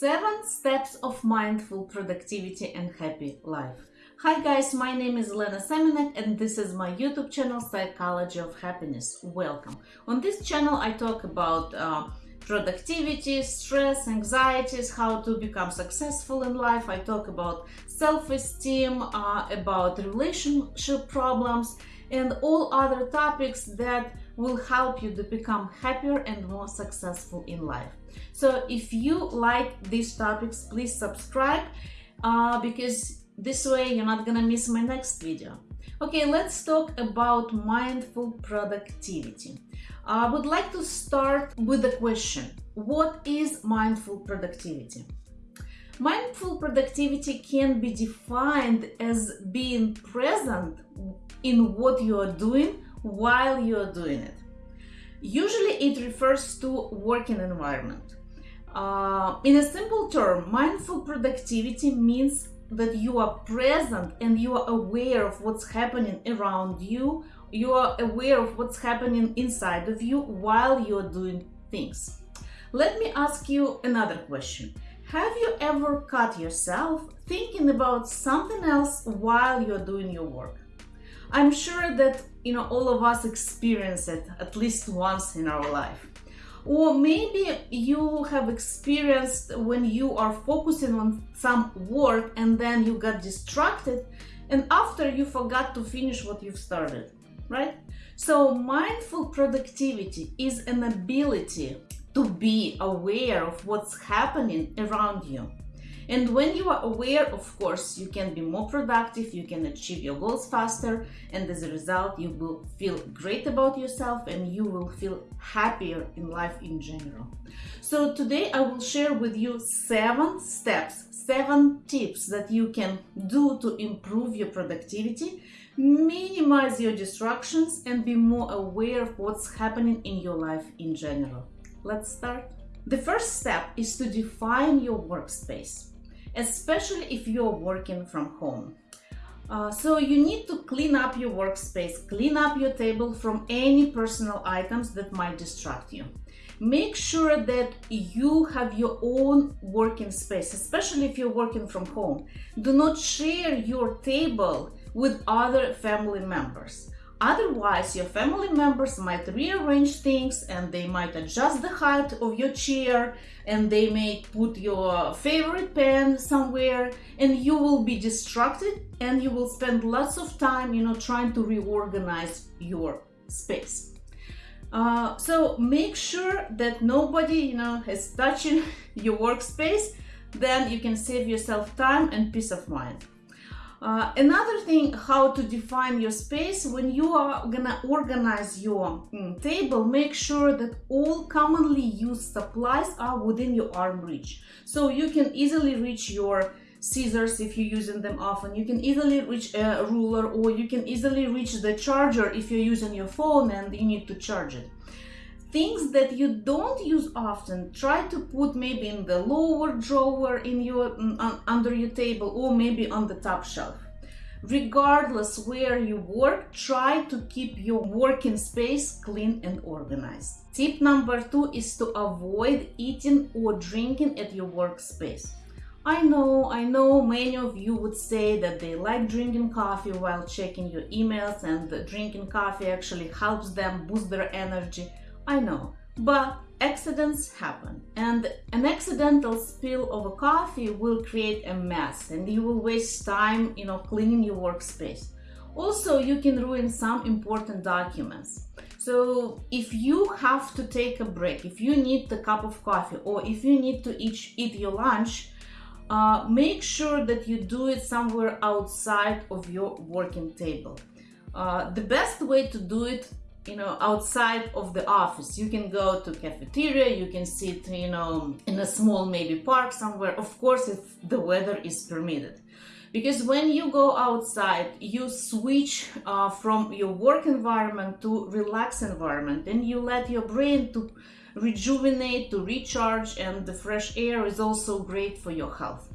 Seven Steps of Mindful Productivity and Happy Life. Hi guys, my name is Lena Seminek and this is my YouTube channel Psychology of Happiness. Welcome. On this channel I talk about uh, productivity, stress, anxieties, how to become successful in life. I talk about self-esteem, uh, about relationship problems and all other topics that will help you to become happier and more successful in life. So if you like these topics, please subscribe uh, because this way you're not gonna miss my next video. Okay, let's talk about mindful productivity. I would like to start with a question. What is mindful productivity? Mindful productivity can be defined as being present in what you are doing while you are doing it. Usually it refers to working environment. Uh, in a simple term, mindful productivity means that you are present and you are aware of what's happening around you. You are aware of what's happening inside of you while you're doing things. Let me ask you another question. Have you ever caught yourself thinking about something else while you're doing your work? I'm sure that you know all of us experience it at least once in our life. Or maybe you have experienced when you are focusing on some work and then you got distracted and after you forgot to finish what you've started, right? So mindful productivity is an ability to be aware of what's happening around you and when you are aware, of course, you can be more productive, you can achieve your goals faster, and as a result, you will feel great about yourself and you will feel happier in life in general. So today I will share with you seven steps, seven tips that you can do to improve your productivity, minimize your distractions, and be more aware of what's happening in your life in general. Let's start. The first step is to define your workspace especially if you're working from home. Uh, so you need to clean up your workspace, clean up your table from any personal items that might distract you. Make sure that you have your own working space, especially if you're working from home. Do not share your table with other family members. Otherwise, your family members might rearrange things and they might adjust the height of your chair and they may put your favorite pen somewhere and you will be distracted and you will spend lots of time, you know, trying to reorganize your space. Uh, so make sure that nobody, you know, is touching your workspace, then you can save yourself time and peace of mind. Uh, another thing, how to define your space, when you are gonna organize your mm, table, make sure that all commonly used supplies are within your arm reach. So you can easily reach your scissors if you're using them often. You can easily reach a ruler or you can easily reach the charger if you're using your phone and you need to charge it things that you don't use often try to put maybe in the lower drawer in your um, under your table or maybe on the top shelf. Regardless where you work try to keep your working space clean and organized. Tip number two is to avoid eating or drinking at your workspace. I know, I know many of you would say that they like drinking coffee while checking your emails and drinking coffee actually helps them boost their energy. I know, but accidents happen and an accidental spill of a coffee will create a mess and you will waste time, you know, cleaning your workspace. Also, you can ruin some important documents. So if you have to take a break, if you need a cup of coffee or if you need to eat, eat your lunch, uh, make sure that you do it somewhere outside of your working table. Uh, the best way to do it you know outside of the office. You can go to cafeteria you can sit you know in a small maybe park somewhere. Of course if the weather is permitted. Because when you go outside you switch uh, from your work environment to relaxed environment. And you let your brain to rejuvenate to recharge and the fresh air is also great for your health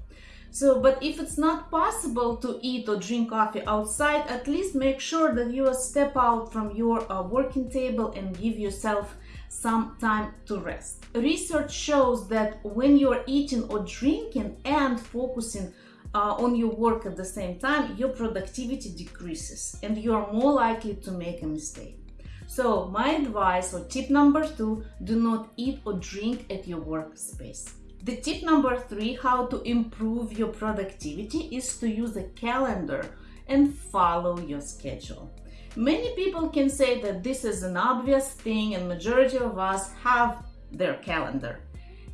so, but if it's not possible to eat or drink coffee outside, at least make sure that you step out from your uh, working table and give yourself some time to rest. Research shows that when you're eating or drinking and focusing uh, on your work at the same time, your productivity decreases and you are more likely to make a mistake. So my advice or tip number two, do not eat or drink at your workspace. The tip number three, how to improve your productivity is to use a calendar and follow your schedule. Many people can say that this is an obvious thing and majority of us have their calendar.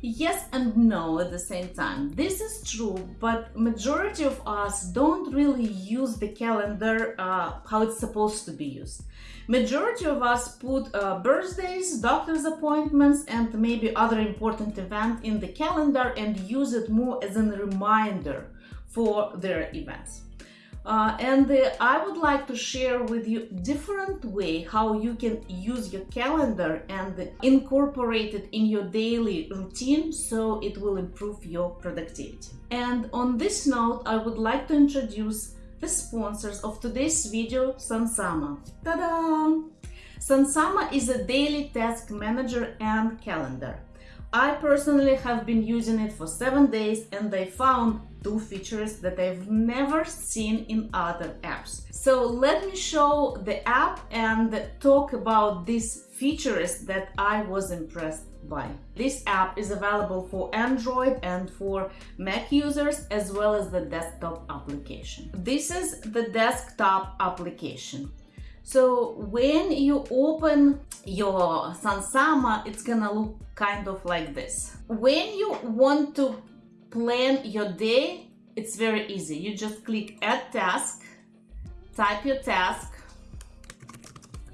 Yes and no at the same time. This is true, but majority of us don't really use the calendar uh, how it's supposed to be used. Majority of us put uh, birthdays, doctor's appointments, and maybe other important event in the calendar and use it more as a reminder for their events. Uh, and uh, I would like to share with you different way how you can use your calendar and incorporate it in your daily routine so it will improve your productivity. And on this note, I would like to introduce the sponsors of today's video, Sunsama. Ta-da! Sunsama is a daily task manager and calendar. I personally have been using it for seven days and I found two features that I've never seen in other apps. So let me show the app and talk about these features that I was impressed by. This app is available for Android and for Mac users as well as the desktop application. This is the desktop application. So when you open your Sunsama, it's gonna look kind of like this. When you want to plan your day, it's very easy. You just click add task, type your task,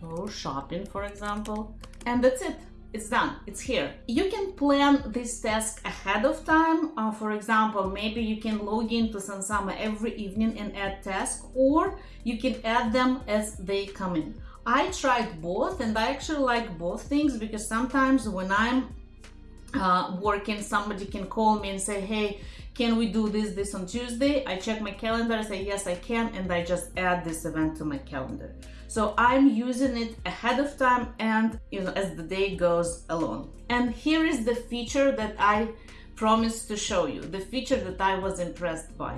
go shopping for example, and that's it. It's done, it's here. You can plan this task ahead of time. Uh, for example, maybe you can log into Sunsama every evening and add tasks, or you can add them as they come in. I tried both and I actually like both things because sometimes when I'm uh, working, somebody can call me and say, hey, can we do this, this on Tuesday? I check my calendar, I say, yes, I can, and I just add this event to my calendar. So I'm using it ahead of time and you know as the day goes along. And here is the feature that I promised to show you, the feature that I was impressed by.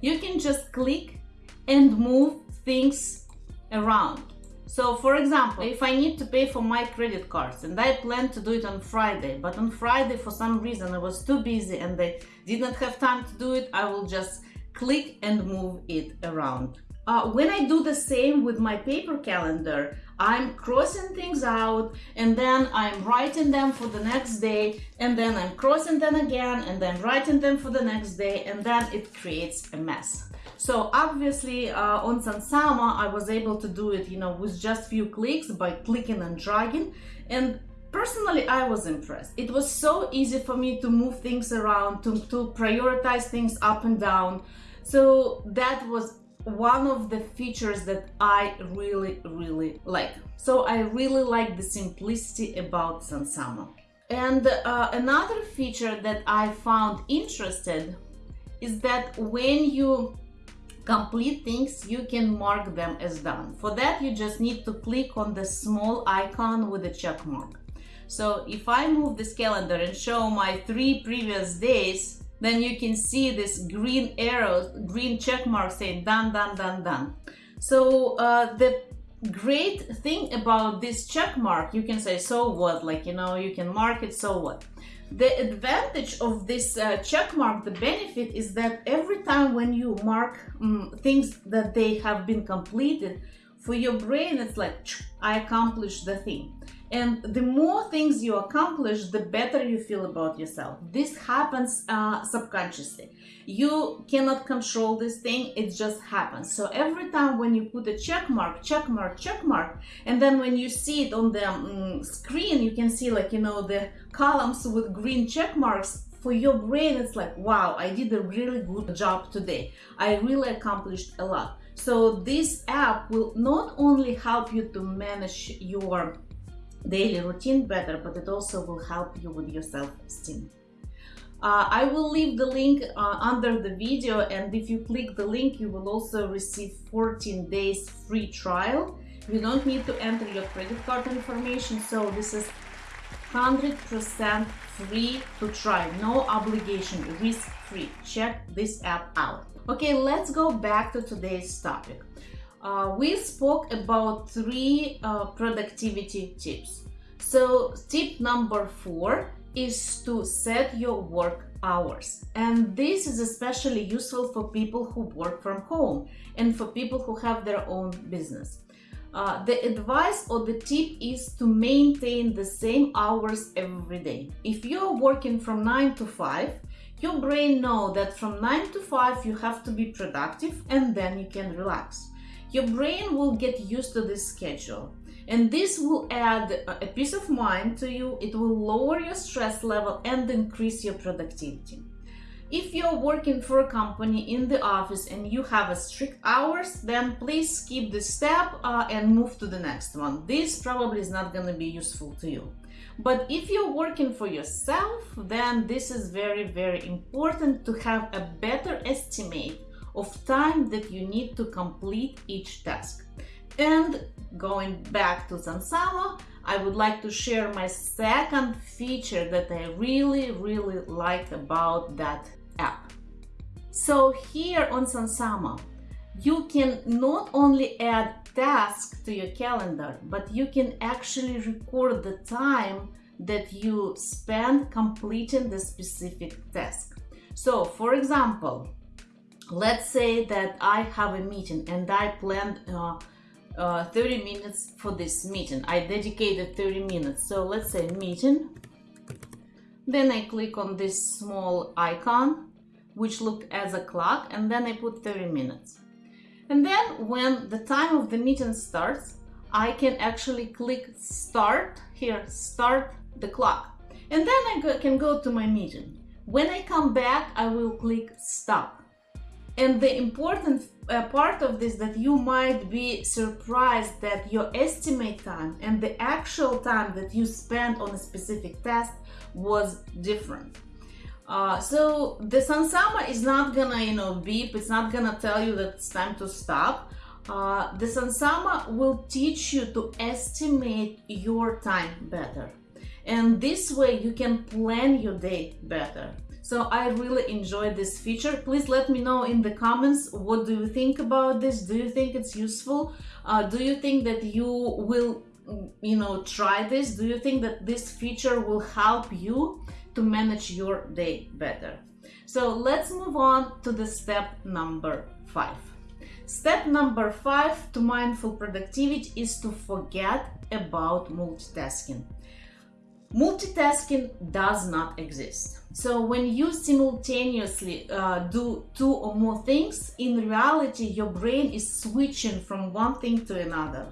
You can just click and move things around. So for example, if I need to pay for my credit cards and I plan to do it on Friday, but on Friday for some reason I was too busy and I did not have time to do it, I will just click and move it around. Uh, when I do the same with my paper calendar, I'm crossing things out and then I'm writing them for the next day and then I'm crossing them again and then writing them for the next day and then it creates a mess. So obviously uh, on Sunsama, I was able to do it, you know, with just few clicks by clicking and dragging. And personally, I was impressed. It was so easy for me to move things around, to, to prioritize things up and down. So that was one of the features that I really, really like. So I really like the simplicity about Sunsama. And uh, another feature that I found interested is that when you complete things, you can mark them as done. For that, you just need to click on the small icon with a check mark. So if I move this calendar and show my three previous days, then you can see this green arrow, green check mark saying done, done, done, done. So uh, the great thing about this check mark, you can say, so what? Like, you know, you can mark it, so what? The advantage of this uh, check mark, the benefit is that every time when you mark um, things that they have been completed, for your brain, it's like, I accomplished the thing. And the more things you accomplish, the better you feel about yourself. This happens uh, subconsciously. You cannot control this thing, it just happens. So every time when you put a check mark, check mark, check mark, and then when you see it on the um, screen, you can see like, you know, the columns with green check marks, for your brain it's like wow i did a really good job today i really accomplished a lot so this app will not only help you to manage your daily routine better, but it also will help you with your self-esteem. Uh, I will leave the link uh, under the video and if you click the link you will also receive 14 days free trial. You don't need to enter your credit card information so this is 100% free to try, no obligation, risk free. Check this app out. Okay, let's go back to today's topic. Uh, we spoke about three uh, productivity tips. So, tip number four is to set your work hours. And this is especially useful for people who work from home and for people who have their own business. Uh, the advice or the tip is to maintain the same hours every day. If you're working from 9 to 5, your brain know that from 9 to 5 you have to be productive and then you can relax. Your brain will get used to this schedule and this will add a peace of mind to you, it will lower your stress level and increase your productivity. If you're working for a company in the office and you have a strict hours, then please skip this step uh, and move to the next one. This probably is not going to be useful to you. But if you're working for yourself, then this is very, very important to have a better estimate of time that you need to complete each task. And going back to Sunsama, I would like to share my second feature that I really, really like about that app. So here on Sunsama, you can not only add tasks to your calendar, but you can actually record the time that you spend completing the specific task. So for example, let's say that I have a meeting and I planned uh, uh, 30 minutes for this meeting. I dedicated 30 minutes. So let's say meeting. Then I click on this small icon, which looked as a clock, and then I put 30 minutes. And then when the time of the meeting starts, I can actually click start here, start the clock. And then I can go to my meeting. When I come back, I will click stop. And the important uh, part of this that you might be surprised that your estimate time and the actual time that you spent on a specific task was different. Uh, so the Sunsama is not gonna, you know, beep. It's not gonna tell you that it's time to stop. Uh, the Sunsama will teach you to estimate your time better. And this way you can plan your day better. So I really enjoyed this feature. Please let me know in the comments what do you think about this? Do you think it's useful? Uh, do you think that you will you know try this? Do you think that this feature will help you to manage your day better? So let's move on to the step number five. Step number five to mindful productivity is to forget about multitasking. Multitasking does not exist. So when you simultaneously uh, do two or more things, in reality, your brain is switching from one thing to another.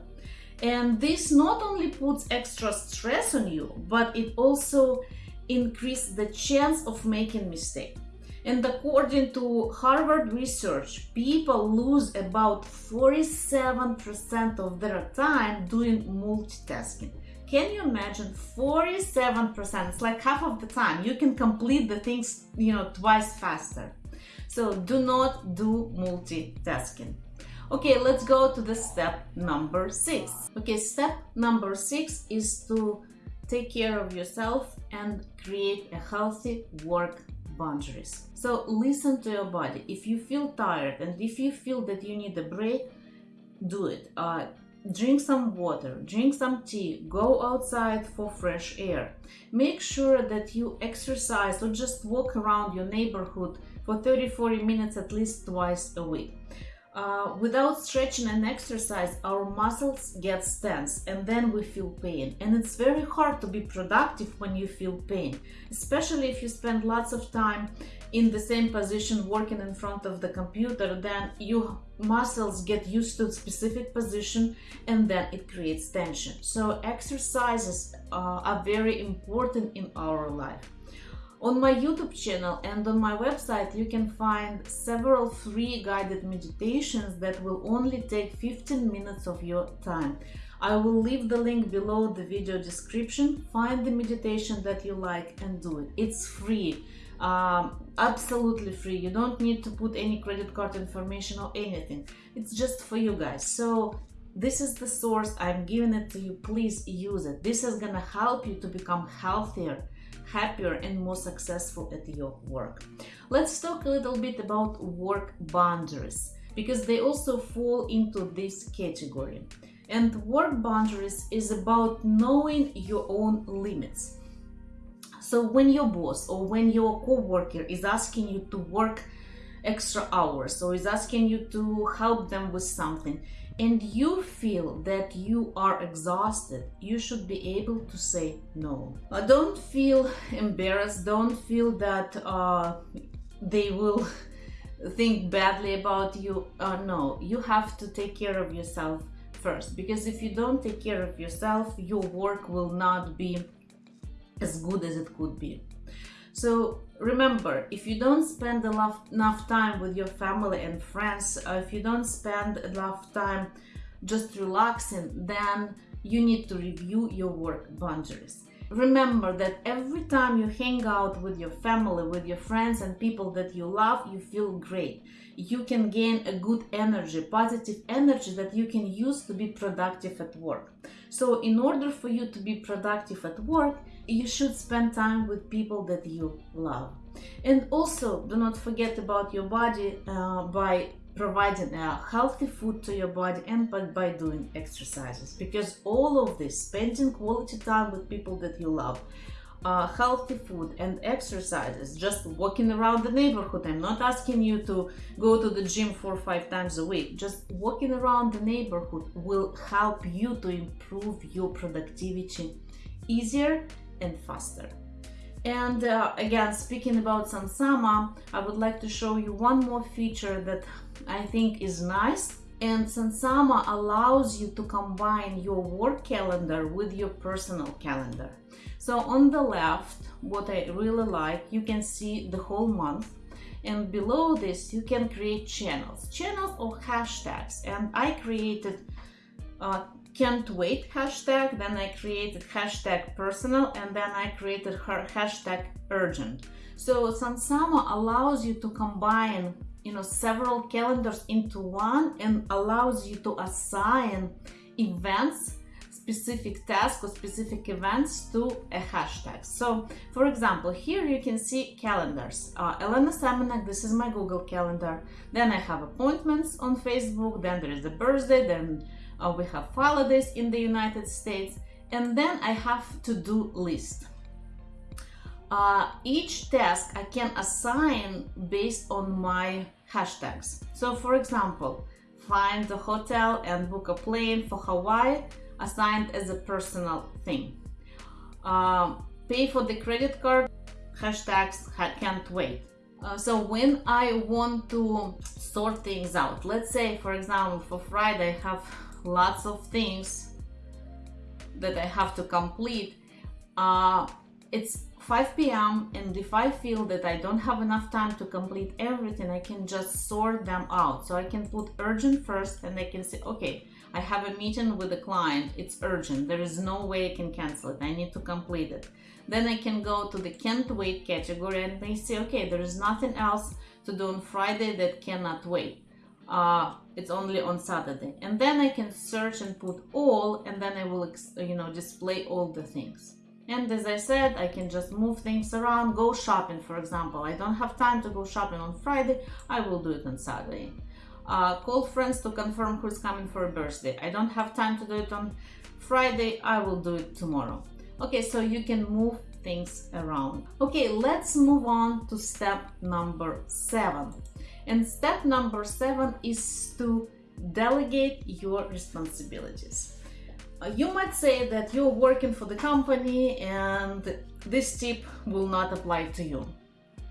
And this not only puts extra stress on you, but it also increases the chance of making mistake. And according to Harvard research, people lose about 47% of their time doing multitasking. Can you imagine 47%? It's like half of the time. You can complete the things, you know, twice faster. So do not do multitasking. Okay, let's go to the step number six. Okay, step number six is to take care of yourself and create a healthy work boundaries. So listen to your body. If you feel tired and if you feel that you need a break, do it. Uh, drink some water, drink some tea, go outside for fresh air. Make sure that you exercise or just walk around your neighborhood for 30-40 minutes at least twice a week. Uh, without stretching and exercise, our muscles get tense and then we feel pain. And it's very hard to be productive when you feel pain, especially if you spend lots of time in the same position working in front of the computer, then your muscles get used to a specific position and then it creates tension. So exercises uh, are very important in our life. On my YouTube channel and on my website you can find several free guided meditations that will only take 15 minutes of your time. I will leave the link below the video description. Find the meditation that you like and do it. It's free, um, absolutely free. You don't need to put any credit card information or anything. It's just for you guys. So this is the source i'm giving it to you please use it this is gonna help you to become healthier happier and more successful at your work. Let's talk a little bit about work boundaries because they also fall into this category. And work boundaries is about knowing your own limits. So when your boss or when your coworker is asking you to work extra hours or is asking you to help them with something and you feel that you are exhausted, you should be able to say no. Uh, don't feel embarrassed, don't feel that uh, they will think badly about you. Uh, no, you have to take care of yourself first because if you don't take care of yourself, your work will not be as good as it could be. So remember, if you don't spend enough time with your family and friends, uh, if you don't spend enough time just relaxing, then you need to review your work boundaries. Remember that every time you hang out with your family, with your friends and people that you love, you feel great. You can gain a good energy, positive energy that you can use to be productive at work. So in order for you to be productive at work, you should spend time with people that you love. And also do not forget about your body uh, by providing a healthy food to your body and by, by doing exercises. Because all of this spending quality time with people that you love uh, healthy food and exercises. Just walking around the neighborhood i'm not asking you to go to the gym four or five times a week. Just walking around the neighborhood will help you to improve your productivity easier and faster and uh, again, speaking about Sunsama, I would like to show you one more feature that I think is nice. And Sunsama allows you to combine your work calendar with your personal calendar. So on the left, what I really like, you can see the whole month. And below this, you can create channels, channels or hashtags. And I created uh, can't wait hashtag, then I created hashtag personal, and then I created her hashtag urgent. So Sunsama allows you to combine you know several calendars into one and allows you to assign events specific tasks or specific events to a hashtag. So for example, here you can see calendars. Uh, Elena Semenek, this is my Google calendar. Then I have appointments on Facebook, then there is a birthday, then uh, we have holidays in the United States, and then I have to-do list. Uh, each task I can assign based on my hashtags. So for example, find the hotel and book a plane for Hawaii assigned as a personal thing. Uh, pay for the credit card, hashtags can't wait. Uh, so when I want to sort things out, let's say for example for Friday I have lots of things that I have to complete. Uh, it's 5 p.m. and if I feel that I don't have enough time to complete everything, I can just sort them out. So I can put urgent first and I can say, okay, I have a meeting with a client, it's urgent, there is no way I can cancel it, I need to complete it. Then I can go to the can't wait category and they say, okay, there is nothing else to do on Friday that cannot wait uh, it's only on Saturday. And then I can search and put all, and then I will, you know, display all the things. And as I said, I can just move things around, go shopping, for example. I don't have time to go shopping on Friday, I will do it on Saturday. Uh, call friends to confirm who's coming for a birthday. I don't have time to do it on Friday, I will do it tomorrow. Okay, so you can move things around. Okay, let's move on to step number seven. And step number seven is to delegate your responsibilities. Uh, you might say that you're working for the company and this tip will not apply to you.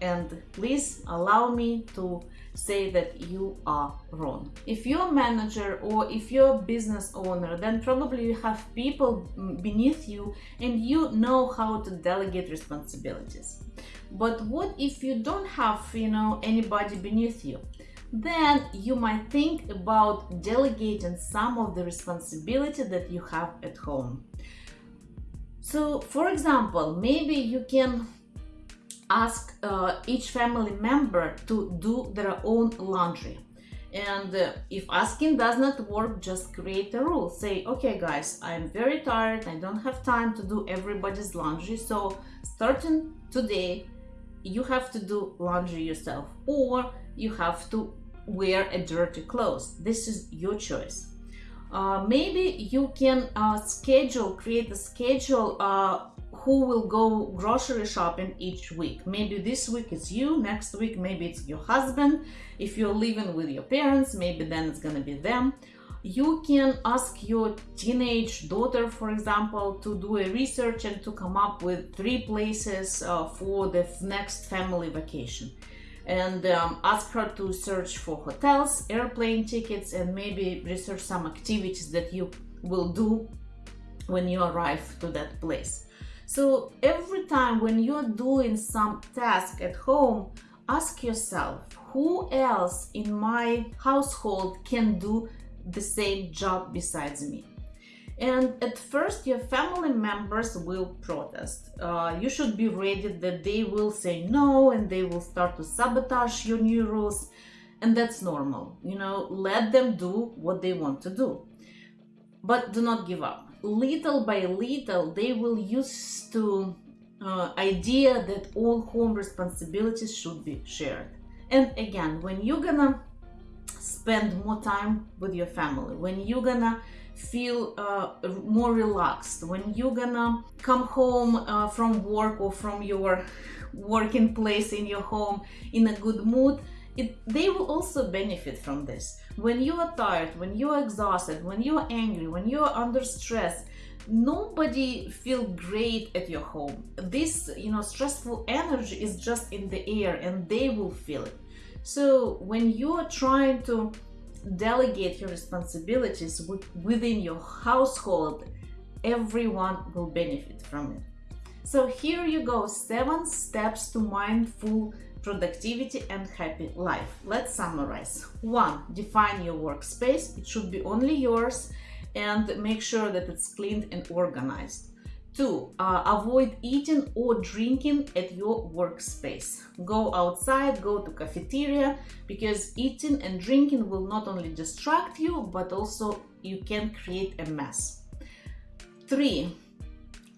And please allow me to say that you are wrong. If you're a manager or if you're a business owner, then probably you have people beneath you and you know how to delegate responsibilities. But what if you don't have, you know, anybody beneath you? Then you might think about delegating some of the responsibility that you have at home. So, for example, maybe you can ask uh, each family member to do their own laundry And uh, if asking does not work, just create a rule. Say, okay, guys, I'm very tired. I don't have time to do everybody's laundry. So, starting today, you have to do laundry yourself, or you have to wear a dirty clothes. This is your choice. Uh, maybe you can uh, schedule, create a schedule uh, who will go grocery shopping each week. Maybe this week it's you, next week maybe it's your husband. If you're living with your parents, maybe then it's gonna be them. You can ask your teenage daughter, for example, to do a research and to come up with three places uh, for the next family vacation and um, ask her to search for hotels, airplane tickets, and maybe research some activities that you will do when you arrive to that place. So every time when you're doing some task at home, ask yourself, who else in my household can do the same job besides me? And at first, your family members will protest. Uh, you should be ready that they will say no and they will start to sabotage your new rules. And that's normal. You know, let them do what they want to do. But do not give up. Little by little, they will use to uh, idea that all home responsibilities should be shared. And again, when you're gonna spend more time with your family, when you're gonna feel uh, more relaxed when you're gonna come home uh, from work or from your working place in your home in a good mood it, they will also benefit from this. When you are tired when you are exhausted when you are angry when you are under stress nobody feel great at your home. This you know stressful energy is just in the air and they will feel it so when you are trying to delegate your responsibilities within your household, everyone will benefit from it. So here you go, seven steps to mindful productivity and happy life. Let's summarize. One, define your workspace. It should be only yours and make sure that it's cleaned and organized. Two, uh, avoid eating or drinking at your workspace. Go outside, go to cafeteria, because eating and drinking will not only distract you, but also you can create a mess. Three,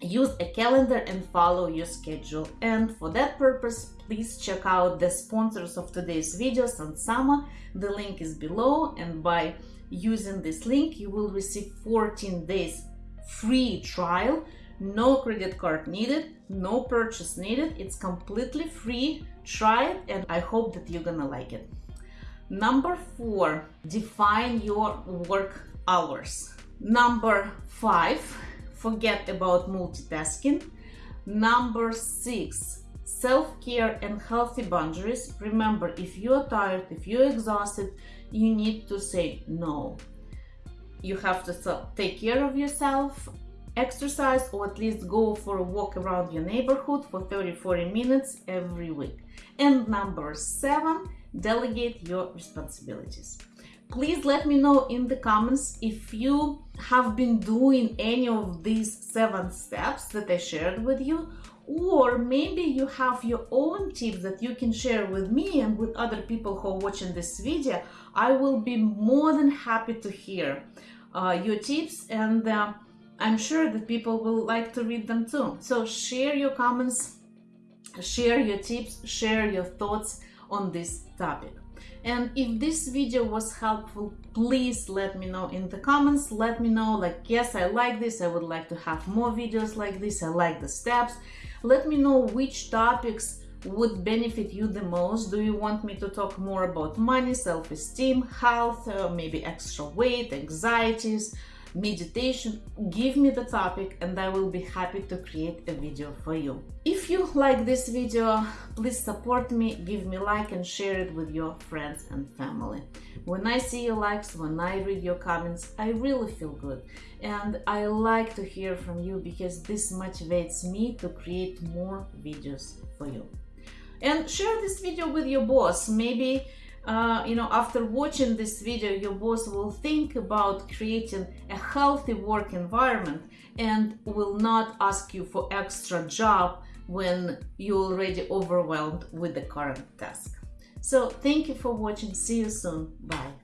use a calendar and follow your schedule. And for that purpose, please check out the sponsors of today's video, Sunsama. The link is below, and by using this link, you will receive 14 days free trial no credit card needed no purchase needed. It's completely free. Try it and i hope that you're gonna like it. Number four define your work hours. Number five forget about multitasking. Number six self-care and healthy boundaries. Remember if you're tired if you're exhausted you need to say no. You have to take care of yourself exercise or at least go for a walk around your neighborhood for 30-40 minutes every week. And number seven, delegate your responsibilities. Please let me know in the comments if you have been doing any of these seven steps that I shared with you or maybe you have your own tips that you can share with me and with other people who are watching this video. I will be more than happy to hear uh, your tips and uh, I'm sure that people will like to read them too. So share your comments, share your tips, share your thoughts on this topic. And if this video was helpful, please let me know in the comments. Let me know like, yes, I like this. I would like to have more videos like this. I like the steps. Let me know which topics would benefit you the most. Do you want me to talk more about money, self-esteem, health, uh, maybe extra weight, anxieties, meditation, give me the topic and I will be happy to create a video for you. If you like this video, please support me, give me like and share it with your friends and family. When I see your likes, when I read your comments, I really feel good. And I like to hear from you because this motivates me to create more videos for you. And share this video with your boss. Maybe uh, you know, after watching this video, your boss will think about creating a healthy work environment and will not ask you for extra job when you're already overwhelmed with the current task. So thank you for watching. See you soon. Bye.